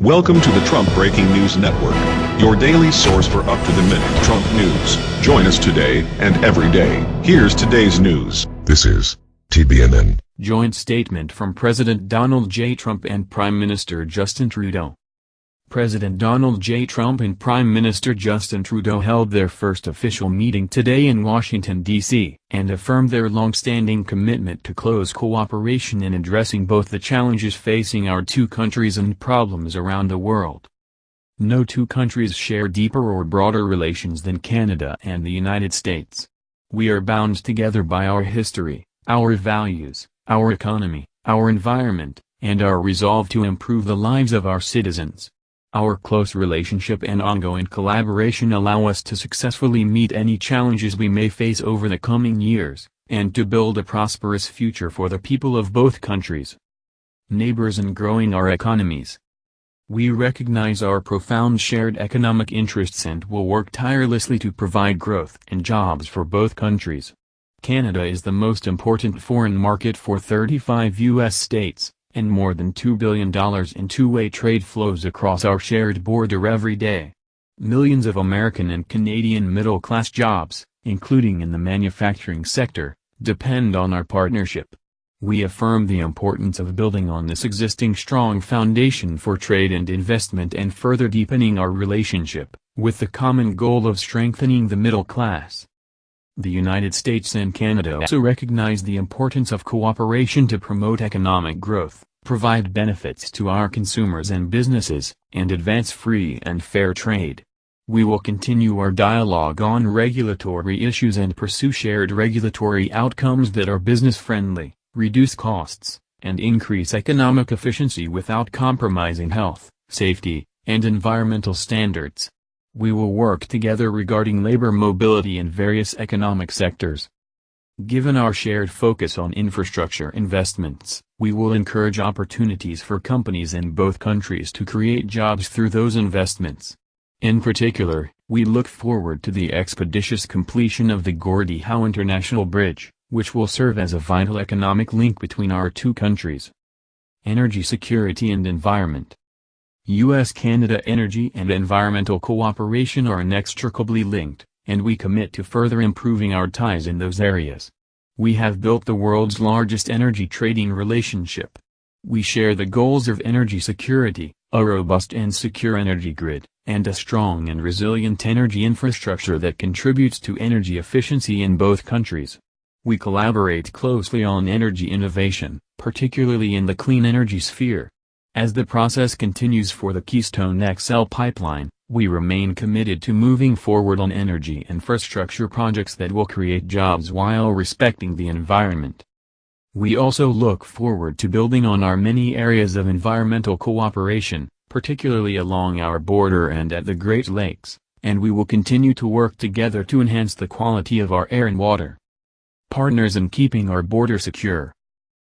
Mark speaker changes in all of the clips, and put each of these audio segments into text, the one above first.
Speaker 1: Welcome to the Trump Breaking News Network, your daily source for up-to-the-minute Trump news. Join us today and every day. Here's today's news.
Speaker 2: This is TBNN.
Speaker 3: Joint statement from President Donald J. Trump and Prime Minister Justin Trudeau. President Donald J. Trump and Prime Minister Justin Trudeau held their first official meeting today in Washington, D.C., and affirmed their long-standing commitment to close cooperation in addressing both the challenges facing our two countries and problems around the world. No two countries share deeper or broader relations than Canada and the United States. We are bound together by our history, our values, our economy, our environment, and our resolve to improve the lives of our citizens. Our close relationship and ongoing collaboration allow us to successfully meet any challenges we may face over the coming years, and to build a prosperous future for the people of both countries. Neighbors and growing our economies. We recognize our profound shared economic interests and will work tirelessly to provide growth and jobs for both countries. Canada is the most important foreign market for 35 U.S. states and more than $2 billion in two-way trade flows across our shared border every day. Millions of American and Canadian middle-class jobs, including in the manufacturing sector, depend on our partnership. We affirm the importance of building on this existing strong foundation for trade and investment and further deepening our relationship, with the common goal of strengthening the middle class. The United States and Canada also recognize the importance of cooperation to promote economic growth, provide benefits to our consumers and businesses, and advance free and fair trade. We will continue our dialogue on regulatory issues and pursue shared regulatory outcomes that are business-friendly, reduce costs, and increase economic efficiency without compromising health, safety, and environmental standards. We will work together regarding labor mobility in various economic sectors. Given our shared focus on infrastructure investments, we will encourage opportunities for companies in both countries to create jobs through those investments. In particular, we look forward to the expeditious completion of the Gordie Howe International Bridge, which will serve as a vital economic link between our two countries. Energy security and environment U.S.-Canada energy and environmental cooperation are inextricably linked, and we commit to further improving our ties in those areas. We have built the world's largest energy trading relationship. We share the goals of energy security, a robust and secure energy grid, and a strong and resilient energy infrastructure that contributes to energy efficiency in both countries. We collaborate closely on energy innovation, particularly in the clean energy sphere. As the process continues for the Keystone XL pipeline, we remain committed to moving forward on energy infrastructure projects that will create jobs while respecting the environment. We also look forward to building on our many areas of environmental cooperation, particularly along our border and at the Great Lakes, and we will continue to work together to enhance the quality of our air and water. Partners in keeping our border secure.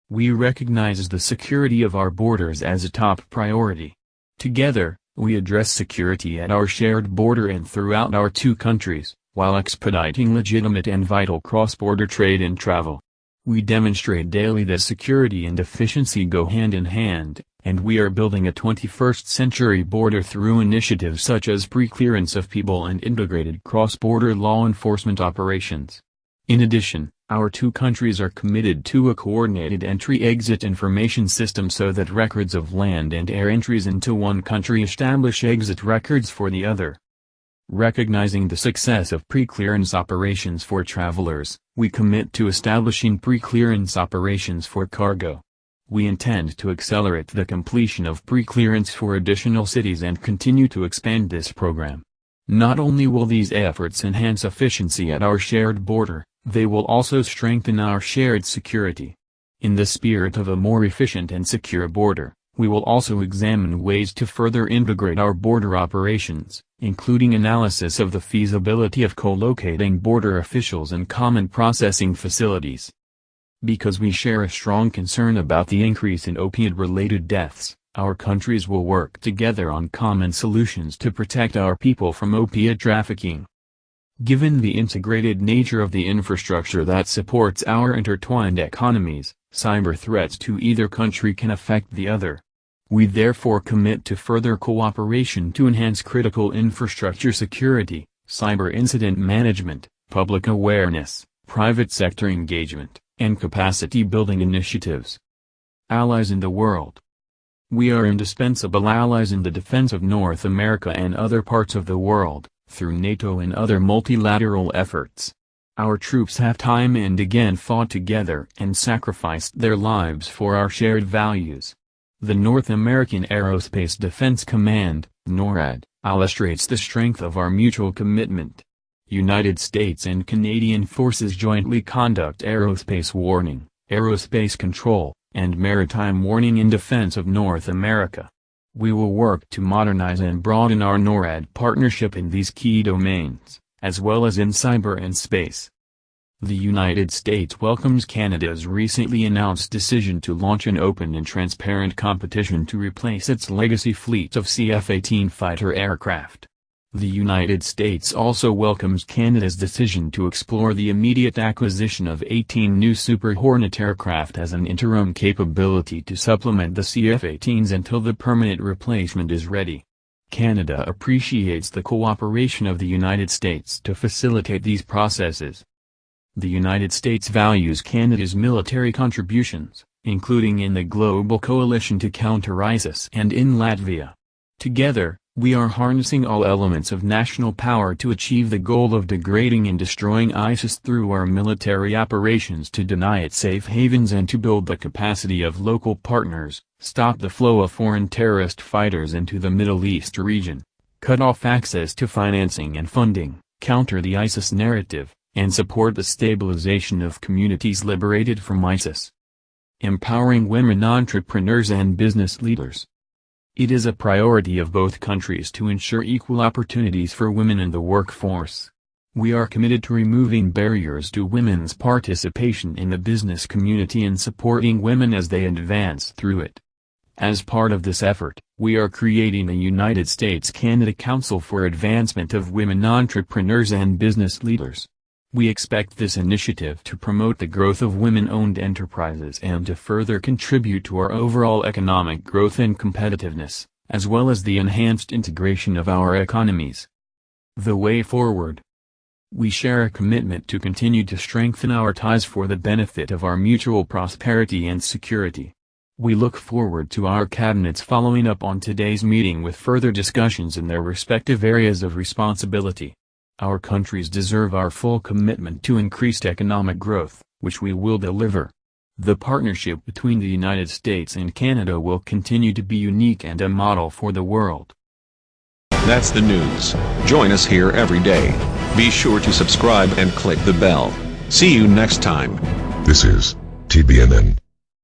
Speaker 3: We recognize the security of our borders as a top priority. Together, we address security at our shared border and throughout our two countries, while expediting legitimate and vital cross-border trade and travel. We demonstrate daily that security and efficiency go hand in hand, and we are building a 21st-century border through initiatives such as pre-clearance of people and integrated cross-border law enforcement operations. In addition, our two countries are committed to a coordinated entry-exit information system so that records of land and air entries into one country establish exit records for the other. Recognizing the success of pre-clearance operations for travelers, we commit to establishing pre-clearance operations for cargo. We intend to accelerate the completion of pre-clearance for additional cities and continue to expand this program. Not only will these efforts enhance efficiency at our shared border, they will also strengthen our shared security. In the spirit of a more efficient and secure border, we will also examine ways to further integrate our border operations, including analysis of the feasibility of co-locating border officials and common processing facilities. Because we share a strong concern about the increase in opiate-related deaths, our countries will work together on common solutions to protect our people from opiate trafficking. Given the integrated nature of the infrastructure that supports our intertwined economies, cyber threats to either country can affect the other. We therefore commit to further cooperation to enhance critical infrastructure security, cyber incident management, public awareness, private sector engagement, and capacity building initiatives. Allies in the world. We are indispensable allies in the defense of North America and other parts of the world, through NATO and other multilateral efforts. Our troops have time and again fought together and sacrificed their lives for our shared values. The North American Aerospace Defense Command, NORAD, illustrates the strength of our mutual commitment. United States and Canadian forces jointly conduct aerospace warning, aerospace control, and maritime warning in defense of North America. We will work to modernize and broaden our NORAD partnership in these key domains, as well as in cyber and space. The United States welcomes Canada's recently announced decision to launch an open and transparent competition to replace its legacy fleet of CF-18 fighter aircraft. The United States also welcomes Canada's decision to explore the immediate acquisition of 18 new Super Hornet aircraft as an interim capability to supplement the CF-18s until the permanent replacement is ready. Canada appreciates the cooperation of the United States to facilitate these processes. The United States values Canada's military contributions, including in the global coalition to counter ISIS and in Latvia. Together, we are harnessing all elements of national power to achieve the goal of degrading and destroying ISIS through our military operations to deny it safe havens and to build the capacity of local partners, stop the flow of foreign terrorist fighters into the Middle East region, cut off access to financing and funding, counter the ISIS narrative, and support the stabilization of communities liberated from ISIS. Empowering women entrepreneurs and business leaders. It is a priority of both countries to ensure equal opportunities for women in the workforce. We are committed to removing barriers to women's participation in the business community and supporting women as they advance through it. As part of this effort, we are creating a United States-Canada Council for Advancement of Women Entrepreneurs and Business Leaders. We expect this initiative to promote the growth of women-owned enterprises and to further contribute to our overall economic growth and competitiveness, as well as the enhanced integration of our economies. The Way Forward We share a commitment to continue to strengthen our ties for the benefit of our mutual prosperity and security. We look forward to our cabinets following up on today's meeting with further discussions in their respective areas of responsibility. Our countries deserve our full commitment to increased economic growth, which we will deliver. The partnership between the United States and Canada will continue to be unique and a model for the world.
Speaker 1: That's the news. Join us here every day. Be sure to subscribe and click the bell. See you next time.
Speaker 2: This is TBNN.